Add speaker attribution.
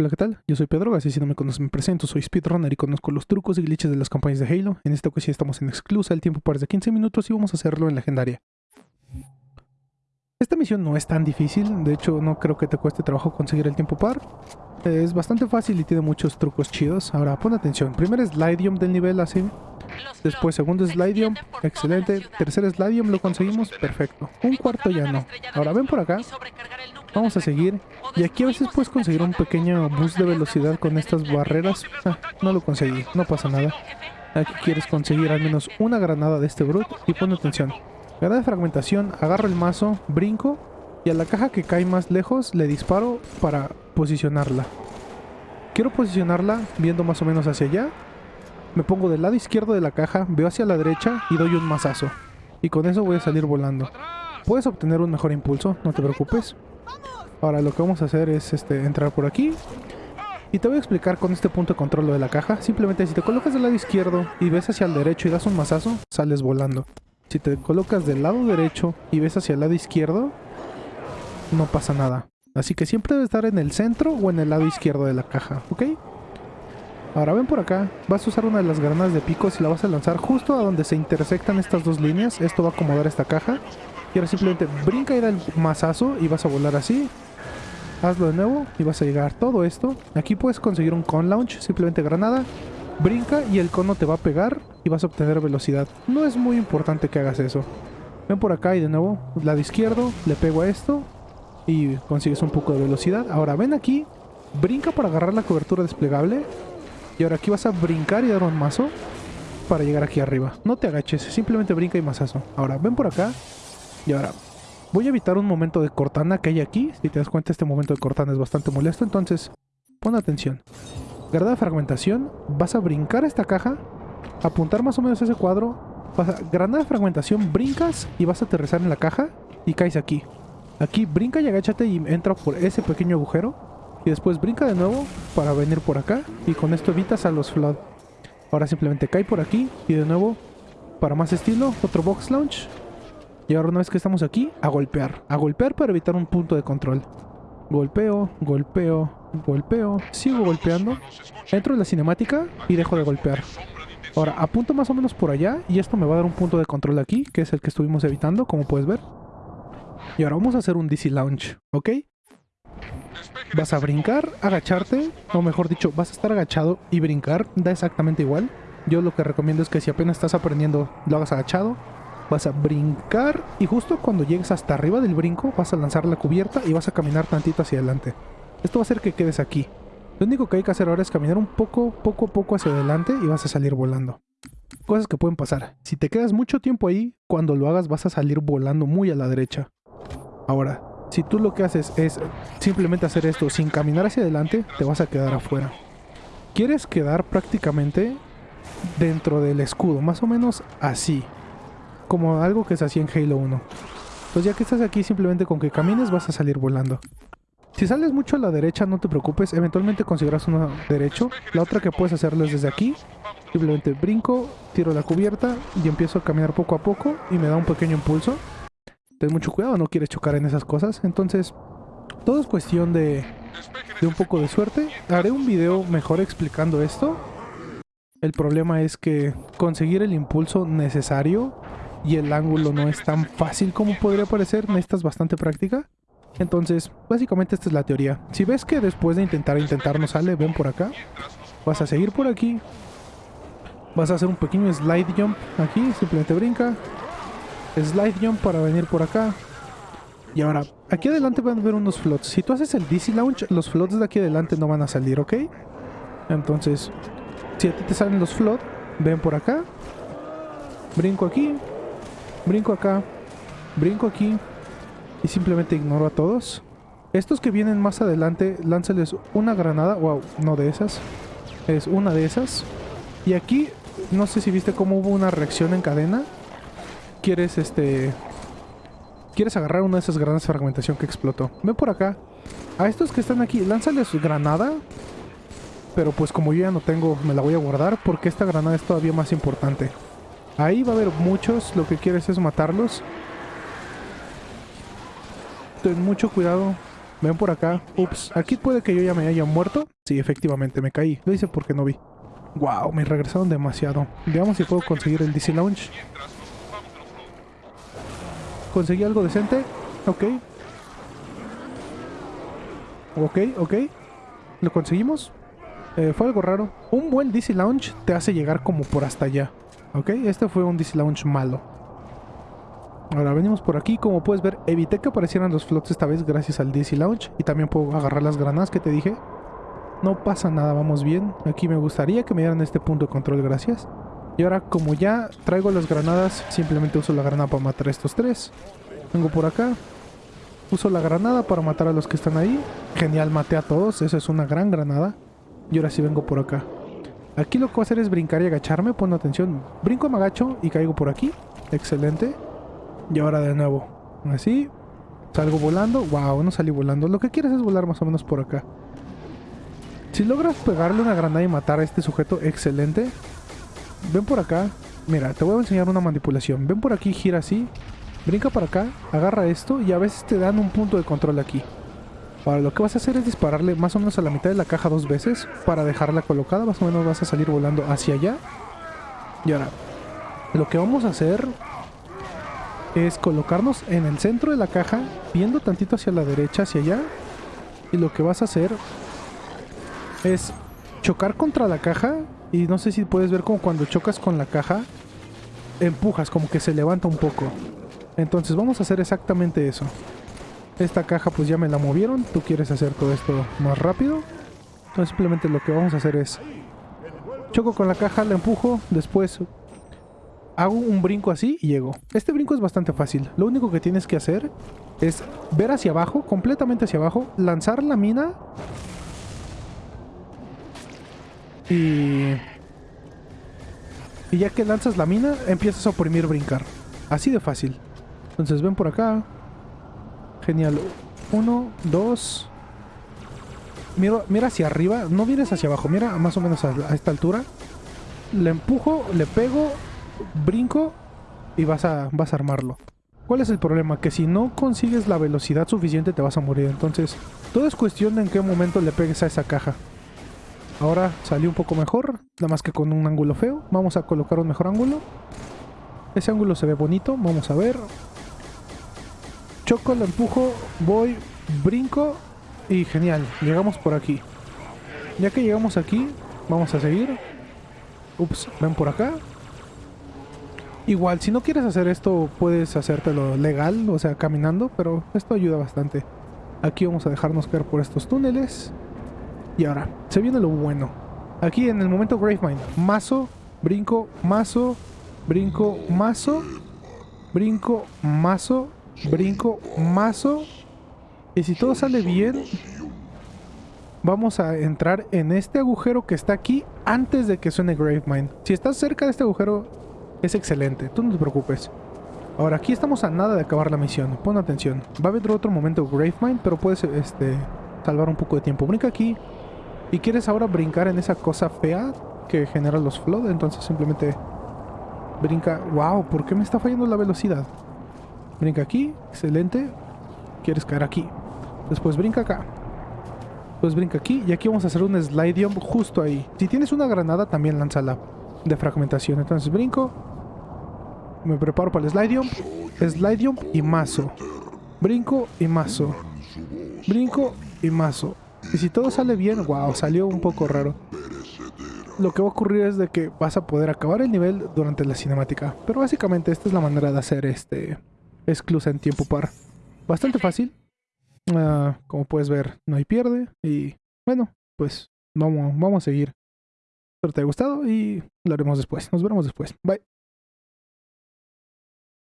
Speaker 1: Hola, ¿qué tal? Yo soy Pedro, así si no me conoces me presento, soy speedrunner y conozco los trucos y glitches de las campañas de Halo. En esta ocasión estamos en exclusa, el tiempo parece de 15 minutos y vamos a hacerlo en legendaria. Esta misión no es tan difícil, de hecho no creo que te cueste trabajo conseguir el tiempo par. Es bastante fácil y tiene muchos trucos chidos. Ahora pon atención, primer slidium del nivel así. Después segundo slidium, excelente. Tercer slidium lo conseguimos, perfecto. Un cuarto ya no. Ahora ven por acá, Vamos a seguir. Y aquí a veces puedes conseguir un pequeño boost de velocidad con estas barreras. Ah, no lo conseguí, no pasa nada. Aquí quieres conseguir al menos una granada de este brute y pon atención. Granada de fragmentación, agarro el mazo, brinco y a la caja que cae más lejos le disparo para posicionarla. Quiero posicionarla viendo más o menos hacia allá. Me pongo del lado izquierdo de la caja, veo hacia la derecha y doy un mazazo. Y con eso voy a salir volando. Puedes obtener un mejor impulso, no te preocupes. Ahora lo que vamos a hacer es este, entrar por aquí. Y te voy a explicar con este punto de control lo de la caja. Simplemente si te colocas del lado izquierdo y ves hacia el derecho y das un mazazo, sales volando. Si te colocas del lado derecho y ves hacia el lado izquierdo, no pasa nada. Así que siempre debe estar en el centro o en el lado izquierdo de la caja, ¿ok? Ahora ven por acá, vas a usar una de las granadas de picos y la vas a lanzar justo a donde se intersectan estas dos líneas. Esto va a acomodar esta caja. Y ahora simplemente brinca y da el mazazo y vas a volar así. Hazlo de nuevo y vas a llegar todo esto. Aquí puedes conseguir un con launch, simplemente granada. Brinca y el cono te va a pegar y vas a obtener velocidad. No es muy importante que hagas eso. Ven por acá y de nuevo, lado izquierdo, le pego a esto y consigues un poco de velocidad. Ahora ven aquí, brinca para agarrar la cobertura desplegable. Y ahora aquí vas a brincar y dar un mazo para llegar aquí arriba. No te agaches, simplemente brinca y mazazo. Ahora ven por acá y ahora, voy a evitar un momento de Cortana que hay aquí. Si te das cuenta, este momento de Cortana es bastante molesto. Entonces, pon atención. Granada de fragmentación. Vas a brincar esta caja. Apuntar más o menos ese cuadro. Granada de fragmentación, brincas y vas a aterrizar en la caja. Y caes aquí. Aquí brinca y agáchate y entra por ese pequeño agujero. Y después brinca de nuevo para venir por acá. Y con esto evitas a los flood. Ahora simplemente cae por aquí. Y de nuevo, para más estilo, otro box launch. Y ahora una vez que estamos aquí, a golpear. A golpear para evitar un punto de control. Golpeo, golpeo, golpeo. Sigo golpeando. Entro en la cinemática y dejo de golpear. Ahora, apunto más o menos por allá y esto me va a dar un punto de control aquí, que es el que estuvimos evitando, como puedes ver. Y ahora vamos a hacer un DC Launch, ¿ok? Vas a brincar, agacharte, o mejor dicho, vas a estar agachado y brincar, da exactamente igual. Yo lo que recomiendo es que si apenas estás aprendiendo, lo hagas agachado vas a brincar y justo cuando llegues hasta arriba del brinco vas a lanzar la cubierta y vas a caminar tantito hacia adelante. Esto va a hacer que quedes aquí. Lo único que hay que hacer ahora es caminar un poco, poco a poco hacia adelante y vas a salir volando. Cosas que pueden pasar. Si te quedas mucho tiempo ahí, cuando lo hagas vas a salir volando muy a la derecha. Ahora, si tú lo que haces es simplemente hacer esto sin caminar hacia adelante, te vas a quedar afuera. Quieres quedar prácticamente dentro del escudo, más o menos así como algo que se hacía en Halo 1. Pues ya que estás aquí, simplemente con que camines vas a salir volando. Si sales mucho a la derecha, no te preocupes, eventualmente conseguirás uno derecho. La otra que puedes hacerlo es desde aquí. Simplemente brinco, tiro la cubierta y empiezo a caminar poco a poco y me da un pequeño impulso. Ten mucho cuidado, no quieres chocar en esas cosas. Entonces, todo es cuestión de, de un poco de suerte. Haré un video mejor explicando esto. El problema es que conseguir el impulso necesario y el ángulo no es tan fácil como podría parecer, necesitas bastante práctica. Entonces, básicamente esta es la teoría. Si ves que después de intentar intentar no sale, ven por acá. Vas a seguir por aquí. Vas a hacer un pequeño slide jump aquí, simplemente brinca. Slide jump para venir por acá. Y ahora, aquí adelante van a ver unos flots. Si tú haces el DC Launch, los flots de aquí adelante no van a salir, ¿ok? Entonces, si a ti te salen los flots, ven por acá. Brinco aquí, Brinco acá. Brinco aquí. Y simplemente ignoro a todos. Estos que vienen más adelante, lánzales una granada. Wow, no de esas. Es una de esas. Y aquí, no sé si viste cómo hubo una reacción en cadena. Quieres, este... Quieres agarrar una de esas granadas de fragmentación que explotó. Ven por acá. A estos que están aquí, lánzales granada. Pero pues como yo ya no tengo, me la voy a guardar porque esta granada es todavía más importante. Ahí va a haber muchos, lo que quieres es matarlos. Ten mucho cuidado. Ven por acá. Ups, aquí puede que yo ya me haya muerto. Sí, efectivamente, me caí. Lo hice porque no vi. Wow, me regresaron demasiado. Veamos si puedo conseguir el DC Launch. Conseguí algo decente. Ok. Ok, ok. Lo conseguimos. Eh, fue algo raro. Un buen DC Launch te hace llegar como por hasta allá. Ok, este fue un DC Launch malo. Ahora venimos por aquí, como puedes ver, evité que aparecieran los flots esta vez gracias al DC Launch. Y también puedo agarrar las granadas que te dije. No pasa nada, vamos bien. Aquí me gustaría que me dieran este punto de control, gracias. Y ahora, como ya traigo las granadas, simplemente uso la granada para matar a estos tres. Vengo por acá. Uso la granada para matar a los que están ahí. Genial, maté a todos. Esa es una gran granada. Y ahora sí vengo por acá. Aquí lo que voy a hacer es brincar y agacharme. Pon atención. Brinco, me agacho y caigo por aquí. Excelente. Y ahora de nuevo. Así. Salgo volando. Wow, no salí volando. Lo que quieres es volar más o menos por acá. Si logras pegarle una granada y matar a este sujeto, excelente. Ven por acá. Mira, te voy a enseñar una manipulación. Ven por aquí, gira así. Brinca para acá, agarra esto y a veces te dan un punto de control aquí. Ahora lo que vas a hacer es dispararle más o menos a la mitad de la caja dos veces para dejarla colocada. Más o menos vas a salir volando hacia allá. Y ahora, lo que vamos a hacer es colocarnos en el centro de la caja, viendo tantito hacia la derecha, hacia allá. Y lo que vas a hacer es chocar contra la caja. Y no sé si puedes ver como cuando chocas con la caja, empujas, como que se levanta un poco. Entonces vamos a hacer exactamente eso. Esta caja pues ya me la movieron. Tú quieres hacer todo esto más rápido. Entonces simplemente lo que vamos a hacer es... Choco con la caja, la empujo, después hago un brinco así y llego. Este brinco es bastante fácil. Lo único que tienes que hacer es ver hacia abajo, completamente hacia abajo, lanzar la mina y... Y ya que lanzas la mina, empiezas a oprimir brincar. Así de fácil. Entonces ven por acá. Genial. Uno, dos. Mira, hacia arriba. No vienes hacia abajo. Mira más o menos a, esta altura. Le empujo, le pego, brinco y vas a, vas a armarlo. ¿Cuál es el problema? Que si no consigues la velocidad suficiente te vas a morir. Entonces, todo es cuestión de en qué momento le pegues a esa caja. Ahora salió un poco mejor, nada más que con un ángulo feo. Vamos a colocar un mejor ángulo. Ese ángulo se ve bonito, vamos a ver choco, lo empujo, voy, brinco y genial, llegamos por aquí. Ya que llegamos aquí, vamos a seguir. Ups, ven por acá. Igual, si no quieres hacer esto, puedes hacértelo legal, o sea, caminando, pero esto ayuda bastante. Aquí vamos a dejarnos caer por estos túneles. Y ahora, se viene lo bueno. Aquí en el momento Gravemind, mazo, brinco, mazo, brinco, mazo, brinco, mazo, brinco mazo y si todo sale bien vamos a entrar en este agujero que está aquí antes de que suene Gravemind. Si estás cerca de este agujero es excelente, tú no te preocupes. Ahora aquí estamos a nada de acabar la misión, pon atención. Va a haber otro momento Gravemind, pero puedes este, salvar un poco de tiempo. Brinca aquí y quieres ahora brincar en esa cosa fea que genera los flood, entonces simplemente brinca. ¡Wow! ¿Por qué me está fallando la velocidad? Brinca aquí, excelente. Quieres caer aquí. Después brinca acá. Después brinca aquí y aquí vamos a hacer un slide jump justo ahí. Si tienes una granada también lánzala de fragmentación. Entonces brinco. Me preparo para el. Slide jump y mazo. Brinco y mazo. Brinco y mazo. Y si todo sale bien, wow, salió un poco raro. Lo que va a ocurrir es de que vas a poder acabar el nivel durante la cinemática. Pero básicamente esta es la manera de hacer este exclusa en tiempo par. Bastante fácil. Ah, como puedes ver, no hay pierde. Y bueno, pues vamos, vamos a seguir. Espero te haya gustado y lo haremos después. Nos veremos después. Bye.